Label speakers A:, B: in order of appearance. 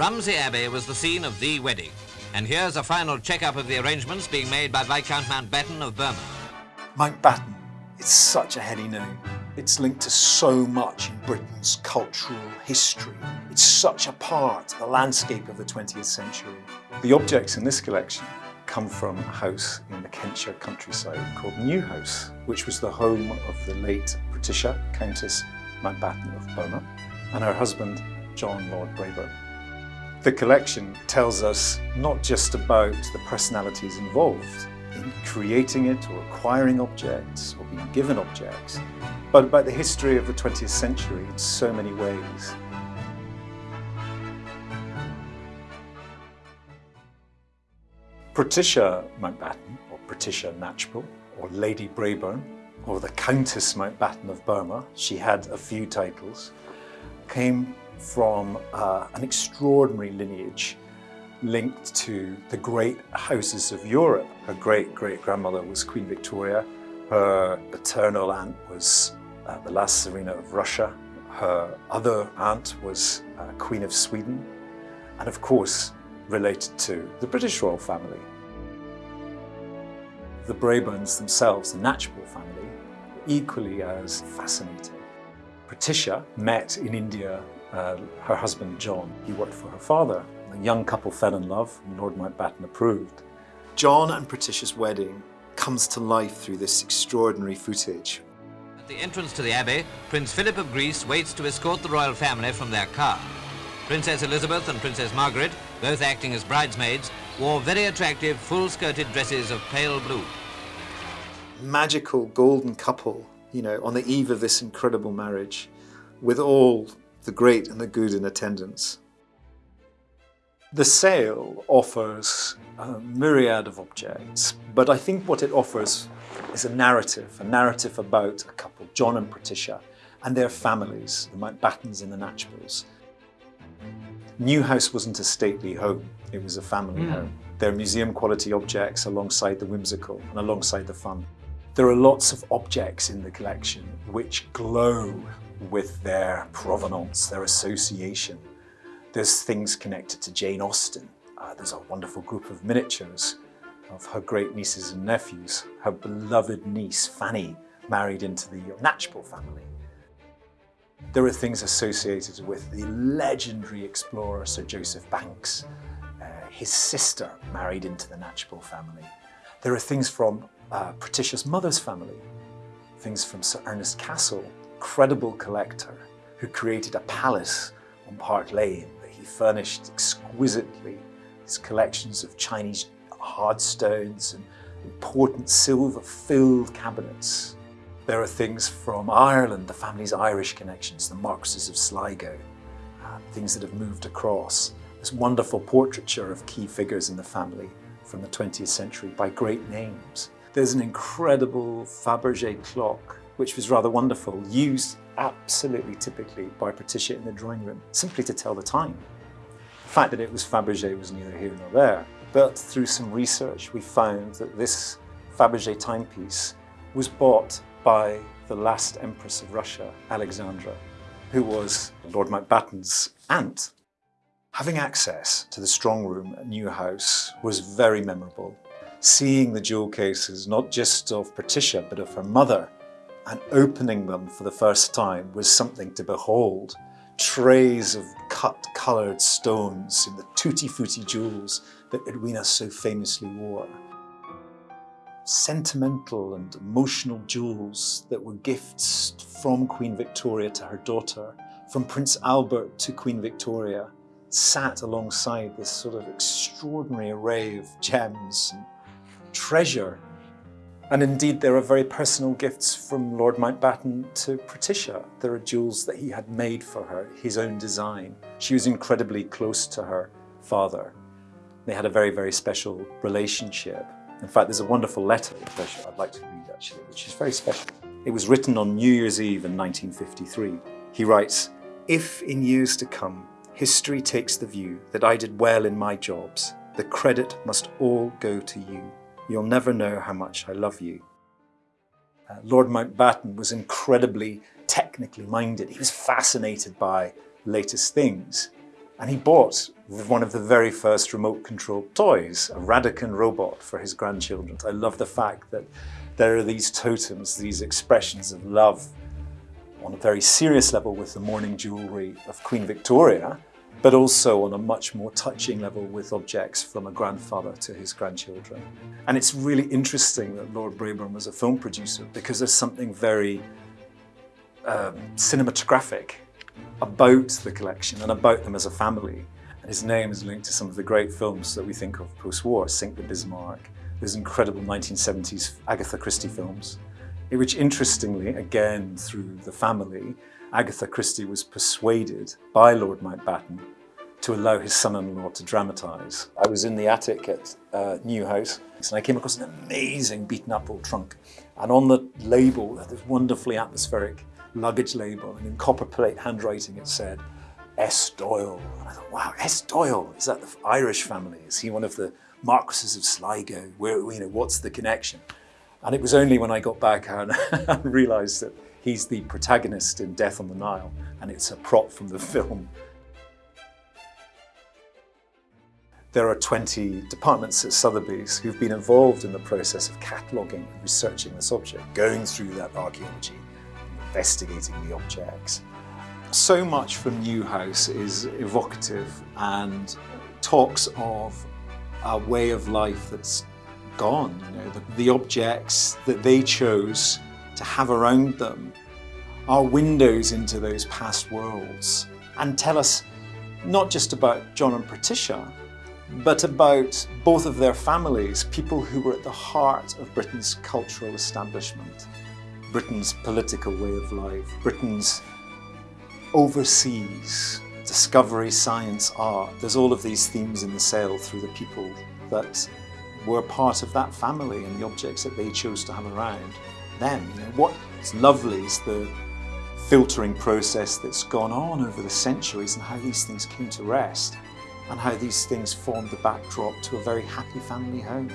A: Romsey Abbey was the scene of the wedding. And here's a final check-up of the arrangements being made by Viscount Mountbatten of Burma.
B: Mountbatten, it's such a heady name. It's linked to so much in Britain's cultural history. It's such a part of the landscape of the 20th century. The objects in this collection come from a house in the Kentish countryside called New House, which was the home of the late Patricia, Countess Mountbatten of Burma, and her husband, John Lord Brabourne. The collection tells us not just about the personalities involved in creating it or acquiring objects or being given objects, but about the history of the 20th century in so many ways. Patricia Mountbatten, or Patricia Knatchbull, or Lady Brabourne, or the Countess Mountbatten of Burma, she had a few titles, came from uh, an extraordinary lineage linked to the great houses of Europe. Her great-great-grandmother was Queen Victoria. Her paternal aunt was uh, the last Tsarina of Russia. Her other aunt was uh, Queen of Sweden. And of course, related to the British royal family. The Brabournes themselves, the Knatchbull family, equally as fascinating. Patricia met in India uh, her husband John. He worked for her father. The young couple fell in love and Lord Mountbatten approved. John and Patricia's wedding comes to life through this extraordinary footage.
A: At the entrance to the Abbey, Prince Philip of Greece waits to escort the royal family from their car. Princess Elizabeth and Princess Margaret, both acting as bridesmaids, wore very attractive full-skirted dresses of pale blue.
B: Magical golden couple, you know, on the eve of this incredible marriage, with all the great and the good in attendance. The sale offers a myriad of objects, but I think what it offers is a narrative, a narrative about a couple, John and Patricia, and their families, the Mountbattens and the Knatchbulls. Newhouse wasn't a stately home, it was a family mm. home. There are museum quality objects alongside the whimsical and alongside the fun. There are lots of objects in the collection which glow with their provenance, their association. There's things connected to Jane Austen. Uh, there's a wonderful group of miniatures of her great nieces and nephews. Her beloved niece, Fanny, married into the Knatchbull family. There are things associated with the legendary explorer Sir Joseph Banks, uh, his sister married into the Knatchbull family. There are things from uh, Patricia's mother's family, things from Sir Ernest Cassel, incredible collector who created a palace on Park Lane that he furnished exquisitely. His collections of Chinese hard stones and important silver-filled cabinets. There are things from Ireland, the family's Irish connections, the Marquises of Sligo, uh, things that have moved across. This wonderful portraiture of key figures in the family from the 20th century by great names. There's an incredible Fabergé clock which was rather wonderful, used absolutely typically by Patricia in the drawing room, simply to tell the time. The fact that it was Fabergé was neither here nor there, but through some research we found that this Fabergé timepiece was bought by the last Empress of Russia, Alexandra, who was Lord Mountbatten's aunt. Having access to the strong room at Newhouse was very memorable. Seeing the jewel cases, not just of Patricia, but of her mother, and opening them for the first time was something to behold. Trays of cut coloured stones in the tutti-frutti jewels that Edwina so famously wore. Sentimental and emotional jewels that were gifts from Queen Victoria to her daughter, from Prince Albert to Queen Victoria, sat alongside this sort of extraordinary array of gems and treasure and indeed, there are very personal gifts from Lord Mountbatten to Patricia. There are jewels that he had made for her, his own design. She was incredibly close to her father. They had a very, very special relationship. In fact, there's a wonderful letter which I'd like to read actually, which is very special. It was written on New Year's Eve in 1953. He writes, If in years to come, history takes the view that I did well in my jobs, the credit must all go to you. You'll never know how much I love you. Uh, Lord Mountbatten was incredibly technically minded. He was fascinated by latest things. And he bought one of the very first remote controlled toys, a Radicon robot for his grandchildren. I love the fact that there are these totems, these expressions of love on a very serious level with the mourning jewellery of Queen Victoria, but also on a much more touching level with objects from a grandfather to his grandchildren. And it's really interesting that Lord Brabourne was a film producer because there's something very um, cinematographic about the collection and about them as a family. And his name is linked to some of the great films that we think of post-war, Sink the Bismarck, those incredible 1970s Agatha Christie films, which interestingly, again through the family, Agatha Christie was persuaded by Lord Mountbatten to allow his son-in-law to dramatise. I was in the attic at uh, New House and I came across an amazing beaten up old trunk and on the label, this wonderfully atmospheric luggage label and in copper plate handwriting it said S. Doyle. And I thought, wow, S. Doyle, is that the Irish family? Is he one of the Marquises of Sligo? Where, you know, what's the connection? And it was only when I got back and realised that he's the protagonist in Death on the Nile and it's a prop from the film. There are 20 departments at Sotheby's who've been involved in the process of cataloguing and researching this object, going through that archaeology, investigating the objects. So much from Newhouse is evocative and talks of a way of life that's gone. You know, the, the objects that they chose to have around them are windows into those past worlds and tell us not just about John and Patricia, but about both of their families, people who were at the heart of Britain's cultural establishment, Britain's political way of life, Britain's overseas, discovery, science, art. There's all of these themes in the sale through the people that were part of that family and the objects that they chose to have around them. You know, what's lovely is the filtering process that's gone on over the centuries and how these things came to rest and how these things formed the backdrop to a very happy family home.